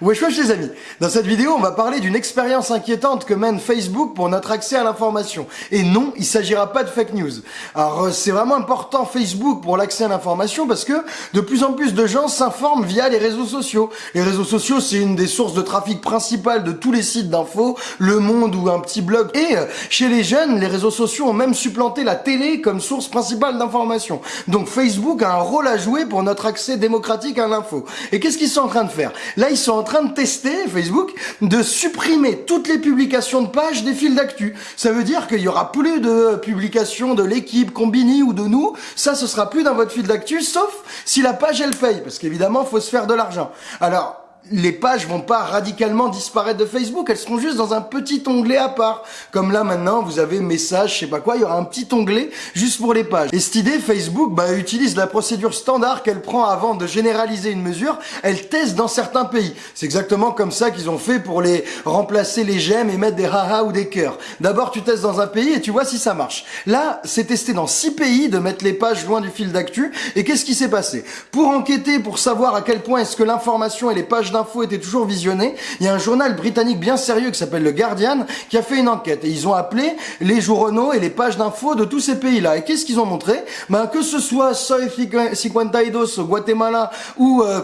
Wesh wesh les amis Dans cette vidéo, on va parler d'une expérience inquiétante que mène Facebook pour notre accès à l'information. Et non, il s'agira pas de fake news. Alors euh, c'est vraiment important Facebook pour l'accès à l'information parce que de plus en plus de gens s'informent via les réseaux sociaux. Les réseaux sociaux, c'est une des sources de trafic principales de tous les sites d'infos, Le Monde ou un petit blog. Et euh, chez les jeunes, les réseaux sociaux ont même supplanté la télé comme source principale d'information. Donc Facebook a un rôle à jouer pour notre accès démocratique à l'info. Et qu'est-ce qu'ils sont en train de faire? Là, ils sont en train de tester, Facebook, de supprimer toutes les publications de pages des fils d'actu. Ça veut dire qu'il y aura plus de publications de l'équipe, Combini ou de nous. Ça, ce sera plus dans votre fil d'actu, sauf si la page, elle paye. Parce qu'évidemment, faut se faire de l'argent. Alors, les pages vont pas radicalement disparaître de Facebook, elles seront juste dans un petit onglet à part. Comme là maintenant, vous avez message, je sais pas quoi, il y aura un petit onglet juste pour les pages. Et cette idée, Facebook bah, utilise la procédure standard qu'elle prend avant de généraliser une mesure, elle teste dans certains pays. C'est exactement comme ça qu'ils ont fait pour les remplacer les j'aime et mettre des haha ou des cœurs. D'abord, tu testes dans un pays et tu vois si ça marche. Là, c'est testé dans six pays de mettre les pages loin du fil d'actu. Et qu'est-ce qui s'est passé? Pour enquêter, pour savoir à quel point est-ce que l'information et les pages d'infos étaient toujours visionnées, il y a un journal britannique bien sérieux qui s'appelle le Guardian qui a fait une enquête et ils ont appelé les journaux et les pages d'infos de tous ces pays-là. Et qu'est-ce qu'ils ont montré? Ben que ce soit Soy 52 au Guatemala ou euh,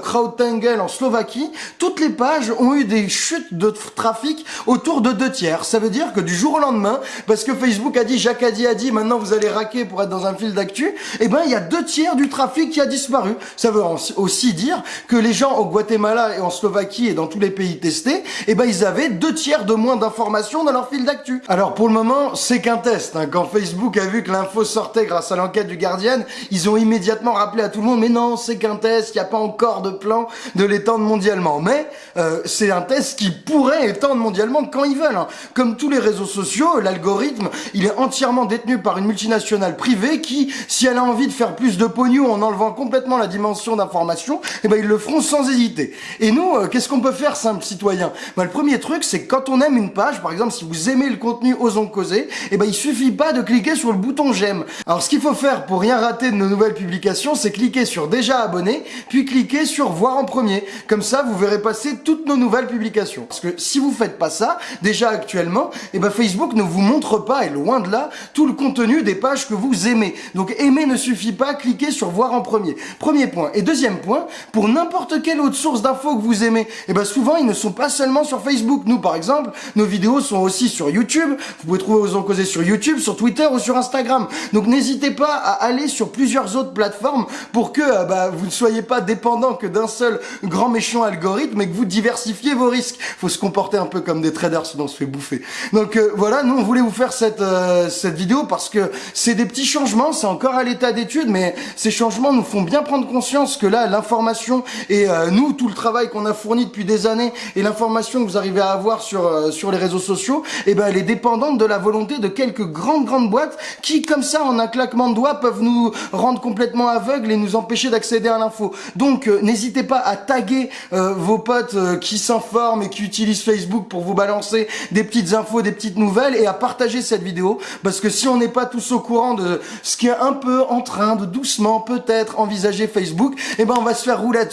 en Slovaquie, toutes les pages ont eu des chutes de trafic autour de deux tiers. Ça veut dire que du jour au lendemain, parce que Facebook a dit, Jacques a dit, a dit, maintenant vous allez raquer pour être dans un fil d'actu, eh ben il y a deux tiers du trafic qui a disparu. Ça veut aussi dire que les gens au Guatemala et en Slovaquie et dans tous les pays testés, eh ben ils avaient deux tiers de moins d'informations dans leur fil d'actu. Alors pour le moment, c'est qu'un test. Hein. Quand Facebook a vu que l'info sortait grâce à l'enquête du Guardian, ils ont immédiatement rappelé à tout le monde, mais non, c'est qu'un test, il n'y a pas encore de plan de l'étendre mondialement. Mais euh, c'est un test qui pourrait étendre mondialement quand ils veulent. Hein. Comme tous les réseaux sociaux, l'algorithme, il est entièrement détenu par une multinationale privée qui, si elle a envie de faire plus de pognon en enlevant complètement la dimension d'information, eh ben ils le feront sans hésiter. Et nous, euh, qu'est-ce qu'on peut faire, simple citoyen? Ben, Le premier truc, c'est quand on aime une page, par exemple, si vous aimez le contenu Osons Causer, eh ben, il suffit pas de cliquer sur le bouton j'aime. Alors, ce qu'il faut faire pour rien rater de nos nouvelles publications, c'est cliquer sur déjà abonné, puis cliquer sur voir en premier. Comme ça, vous verrez passer toutes nos nouvelles publications. Parce que si vous faites pas ça, déjà actuellement, eh ben, Facebook ne vous montre pas, et loin de là, tout le contenu des pages que vous aimez. Donc, aimer ne suffit pas, cliquer sur voir en premier. Premier point. Et deuxième point, pour n'importe quelle autre source d'infos que vous aimez, et eh ben souvent ils ne sont pas seulement sur Facebook. Nous par exemple, nos vidéos sont aussi sur YouTube. Vous pouvez trouver aux causer sur YouTube, sur Twitter ou sur Instagram. Donc n'hésitez pas à aller sur plusieurs autres plateformes pour que euh, bah, vous ne soyez pas dépendant que d'un seul grand méchant algorithme et que vous diversifiez vos risques. Faut se comporter un peu comme des traders sinon on se fait bouffer. Donc euh, voilà, nous on voulait vous faire cette euh, cette vidéo parce que c'est des petits changements, c'est encore à l'état d'étude, mais ces changements nous font bien prendre conscience que là l'information et nous tout le travail qu'on a fourni depuis des années et l'information que vous arrivez à avoir sur, euh, sur les réseaux sociaux, eh ben, elle est dépendante de la volonté de quelques grandes, grandes boîtes qui, comme ça, en un claquement de doigts, peuvent nous rendre complètement aveugles et nous empêcher d'accéder à l'info. Donc, euh, n'hésitez pas à taguer euh, vos potes qui s'informent et qui utilisent Facebook pour vous balancer des petites infos, des petites nouvelles et à partager cette vidéo parce que si on n'est pas tous au courant de ce qui est un peu en train de doucement peut-être envisager Facebook, eh ben on va se faire rouler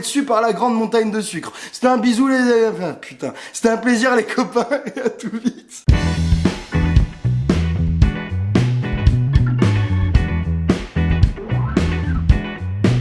dessus, par la grande montagne sucre. C'était un bisou les... Enfin, putain. C'était un plaisir les copains et à tout vite.